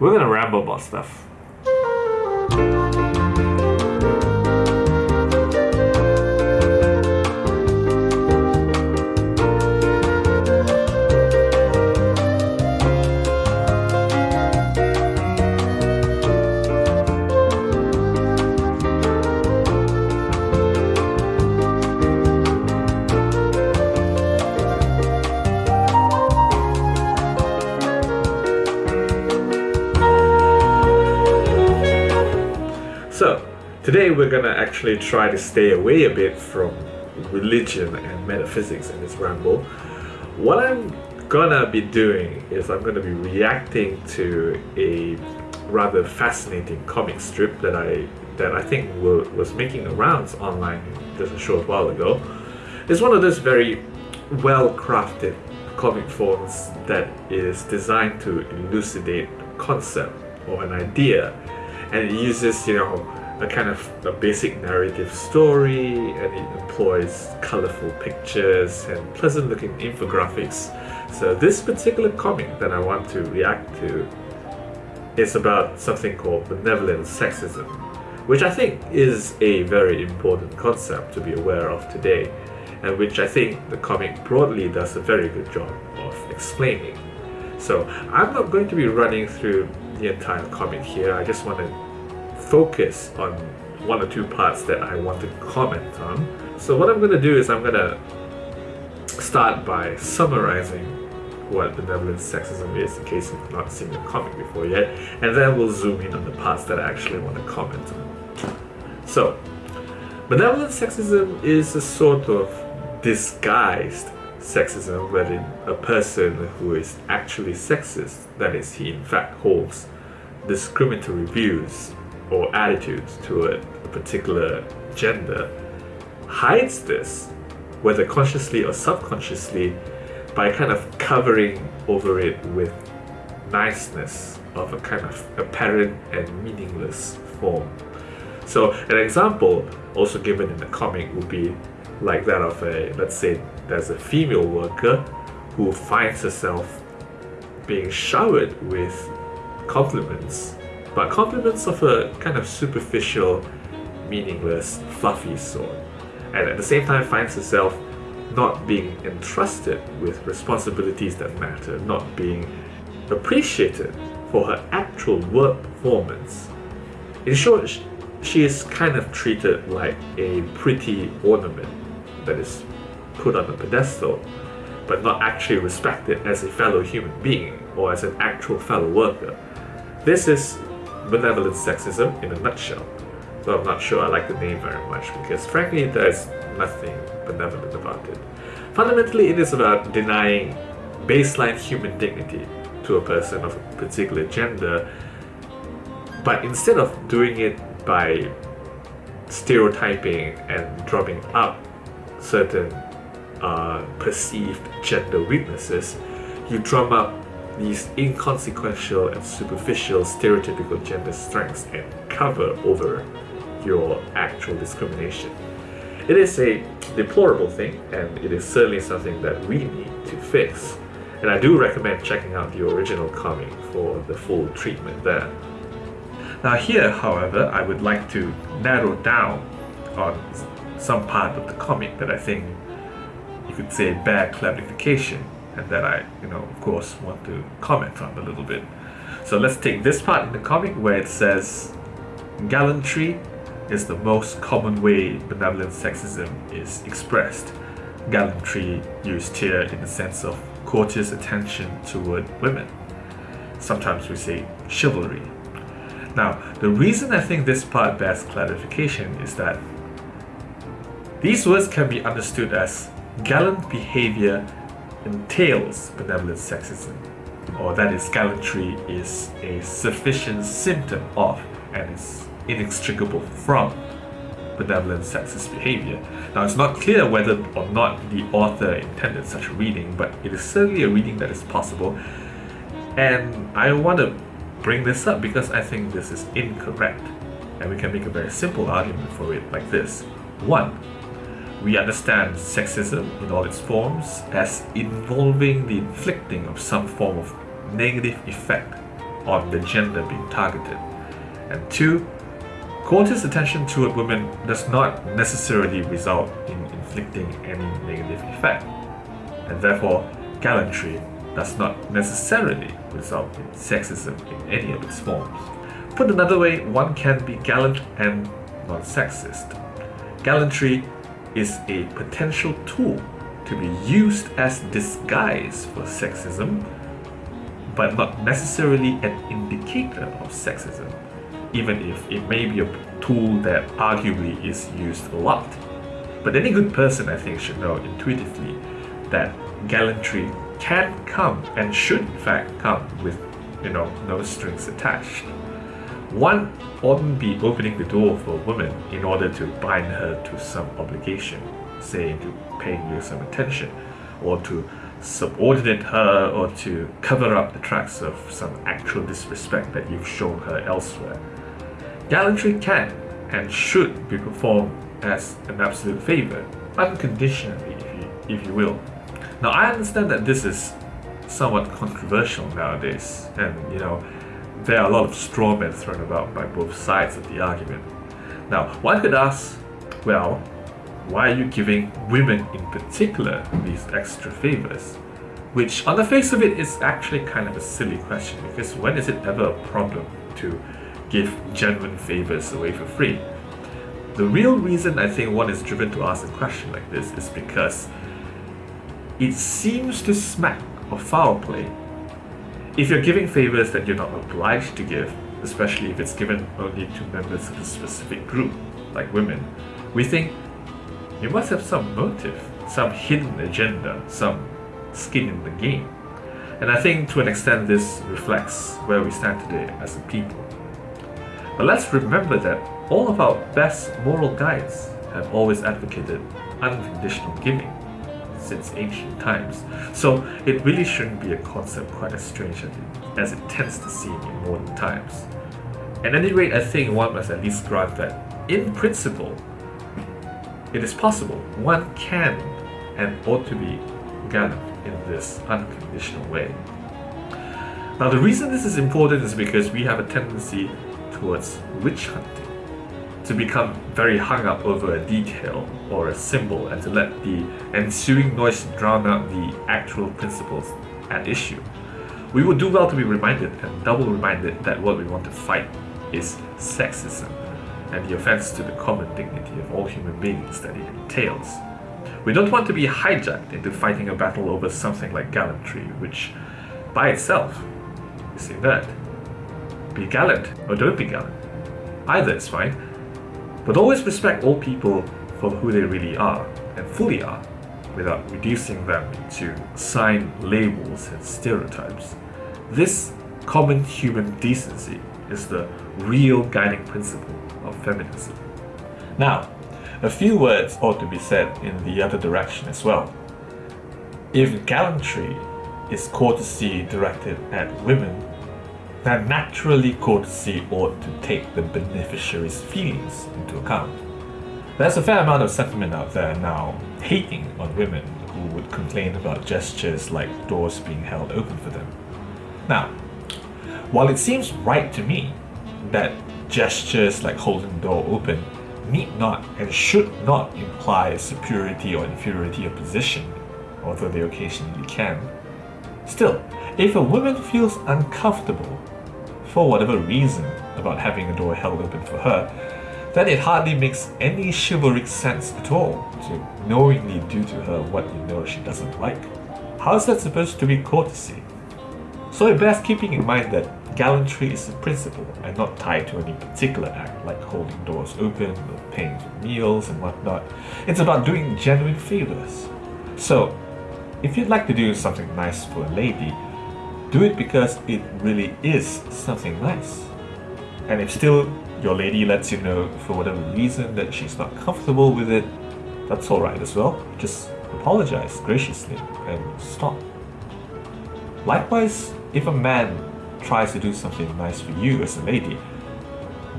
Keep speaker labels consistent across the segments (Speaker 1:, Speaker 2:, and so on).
Speaker 1: we're gonna ramble about stuff. Today we're gonna actually try to stay away a bit from religion and metaphysics in this ramble. What I'm gonna be doing is I'm gonna be reacting to a rather fascinating comic strip that I that I think wa- was making the rounds online just a short while ago. It's one of those very well crafted comic forms that is designed to elucidate a concept or an idea and it uses you know a kind of a basic narrative story and it employs colorful pictures and pleasant looking infographics. So this particular comic that i want to react to is about something called benevolent sexism which i think is a very important concept to be aware of today and which i think the comic broadly does a very good job of explaining. So i'm not going to be running through the entire comic here. I just want to focus on one or two parts that I want to comment on. So what I'm going to do is I'm going to start by summarizing what benevolent sexism is in case you've not seen the comic before yet, and then we'll zoom in on the parts that I actually want to comment on. So, benevolent sexism is a sort of disguised sexism wherein a person who is actually sexist, that is, he in fact holds discriminatory views or attitudes toward a particular gender hides this, whether consciously or subconsciously, by kind of covering over it with niceness of a kind of apparent and meaningless form. So an example also given in the comic would be like that of a, let's say there's a female worker who finds herself being showered with compliments but compliments of a kind of superficial, meaningless, fluffy sort, and at the same time finds herself not being entrusted with responsibilities that matter, not being appreciated for her actual work performance. In short, she is kind of treated like a pretty ornament that is put on a pedestal, but not actually respected as a fellow human being or as an actual fellow worker. This is benevolent sexism in a nutshell. So I'm not sure I like the name very much because frankly there's nothing benevolent about it. Fundamentally it is about denying baseline human dignity to a person of a particular gender but instead of doing it by stereotyping and drumming up certain uh, perceived gender weaknesses, you drum up these inconsequential and superficial stereotypical gender strengths and cover over your actual discrimination. It is a deplorable thing and it is certainly something that we need to fix. And I do recommend checking out the original comic for the full treatment there. Now here, however, I would like to narrow down on some part of the comic that I think you could say bear clarification and that I, you know, of course, want to comment on a little bit. So let's take this part in the comic where it says gallantry is the most common way benevolent sexism is expressed. Gallantry used here in the sense of courteous attention toward women. Sometimes we say chivalry. Now, the reason I think this part bears clarification is that these words can be understood as gallant behavior entails benevolent sexism, or that is gallantry is a sufficient symptom of and is inextricable from benevolent sexist behavior. Now it's not clear whether or not the author intended such a reading, but it is certainly a reading that is possible. And I want to bring this up because I think this is incorrect. And we can make a very simple argument for it like this. One, we understand sexism in all its forms as involving the inflicting of some form of negative effect on the gender being targeted. And two, courteous attention to a woman does not necessarily result in inflicting any negative effect, and therefore gallantry does not necessarily result in sexism in any of its forms. Put another way, one can be gallant and non-sexist. Gallantry is a potential tool to be used as disguise for sexism, but not necessarily an indicator of sexism, even if it may be a tool that arguably is used a lot. But any good person, I think, should know intuitively that gallantry can come and should in fact come with, you know, no strings attached. One oughtn't be opening the door for a woman in order to bind her to some obligation, say to paying you some attention, or to subordinate her, or to cover up the tracks of some actual disrespect that you've shown her elsewhere. Gallantry can and should be performed as an absolute favor, unconditionally, if you, if you will. Now, I understand that this is somewhat controversial nowadays, and you know, there are a lot of straw men thrown about by both sides of the argument. Now, one could ask, well, why are you giving women in particular these extra favors? Which, on the face of it, is actually kind of a silly question because when is it ever a problem to give genuine favors away for free? The real reason I think one is driven to ask a question like this is because it seems to smack of foul play. If you're giving favors that you're not obliged to give, especially if it's given only to members of a specific group, like women, we think you must have some motive, some hidden agenda, some skin in the game. And I think to an extent this reflects where we stand today as a people. But let's remember that all of our best moral guides have always advocated unconditional giving since ancient times. So it really shouldn't be a concept quite as strange as it tends to seem in modern times. At any rate, I think one must at least grant that, in principle, it is possible one can and ought to be gallant in this unconditional way. Now the reason this is important is because we have a tendency towards witch hunting, to become very hung up over a detail or a symbol and to let the ensuing noise drown out the actual principles at issue. We would do well to be reminded and double reminded that what we want to fight is sexism and the offense to the common dignity of all human beings that it entails. We don't want to be hijacked into fighting a battle over something like gallantry, which by itself is inert. Be gallant or don't be gallant. Either is fine, but always respect all people for who they really are and fully are without reducing them to sign labels and stereotypes. This common human decency is the real guiding principle of feminism. Now, a few words ought to be said in the other direction as well. If gallantry is courtesy directed at women, then naturally courtesy ought to take the beneficiary's feelings into account. There's a fair amount of sentiment out there now hating on women who would complain about gestures like doors being held open for them. Now, while it seems right to me that gestures like holding the door open need not and should not imply superiority or inferiority of position, although they occasionally can. Still, if a woman feels uncomfortable, for whatever reason, about having a door held open for her, then it hardly makes any chivalric sense at all to knowingly do to her what you know she doesn't like. How is that supposed to be courtesy? So it bears keeping in mind that Gallantry is a principle and not tied to any particular act like holding doors open or paying for meals and whatnot. It's about doing genuine favors. So, if you'd like to do something nice for a lady, do it because it really is something nice. And if still your lady lets you know for whatever reason that she's not comfortable with it, that's alright as well. Just apologize graciously and stop. Likewise, if a man tries to do something nice for you as a lady,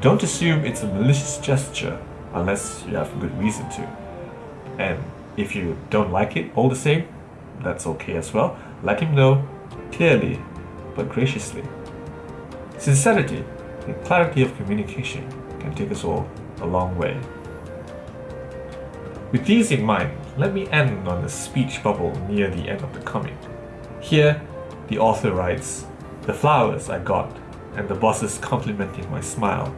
Speaker 1: don't assume it's a malicious gesture unless you have good reason to. And if you don't like it all the same, that's okay as well. Let him know clearly but graciously.
Speaker 2: Sincerity and clarity of communication can take us all a long way. With these in mind, let me end on a speech bubble near the end of the comic. Here, the author writes, The flowers I got, and the bosses complimenting my smile.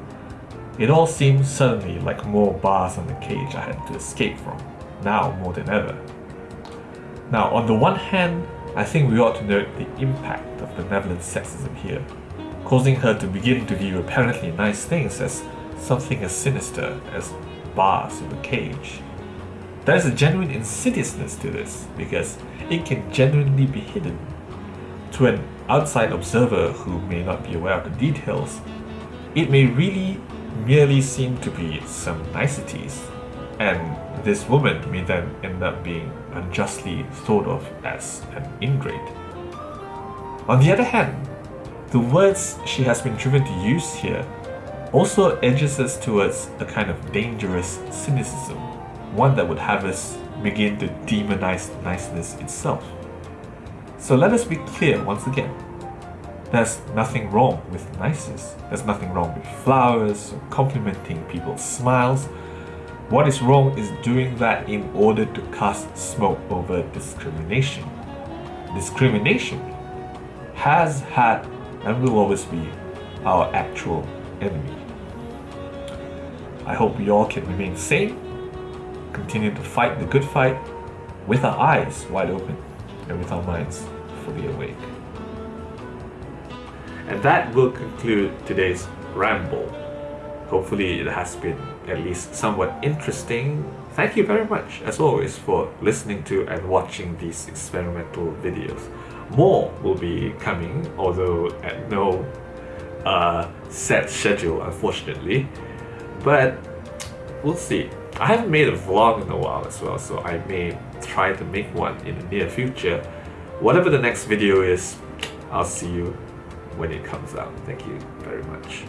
Speaker 2: It all seemed suddenly like more bars on the cage I had to escape from, now more than ever. Now, on the one hand, I think we ought to note the impact of benevolent sexism here, causing her to begin to view apparently nice things as something as sinister as bars in a cage. There is a genuine insidiousness to this because it can genuinely be hidden. To an outside observer who may not be aware of the details, it may really merely seem to be some niceties, and this woman may then end up being unjustly thought of as an ingrate. On the other hand, the words she has been driven to use here also edges us towards a kind of dangerous cynicism one that would have us begin to demonize niceness itself. So let us be clear once again. There's nothing wrong with niceness. There's nothing wrong with flowers or complimenting people's smiles. What is wrong is doing that in order to cast smoke over discrimination. Discrimination has had and will always be our actual enemy. I hope we all can remain sane continue to fight the good fight with our eyes wide open and with our minds fully awake. And that will conclude today's ramble. Hopefully, it has been at least somewhat interesting. Thank you very much, as always, for listening to and watching these experimental videos. More will be coming, although at no uh, set schedule, unfortunately. But we'll see. I haven't made a vlog in a while as well, so I may try to make one in the near future. Whatever the next video is, I'll see you when it comes out. Thank you very much.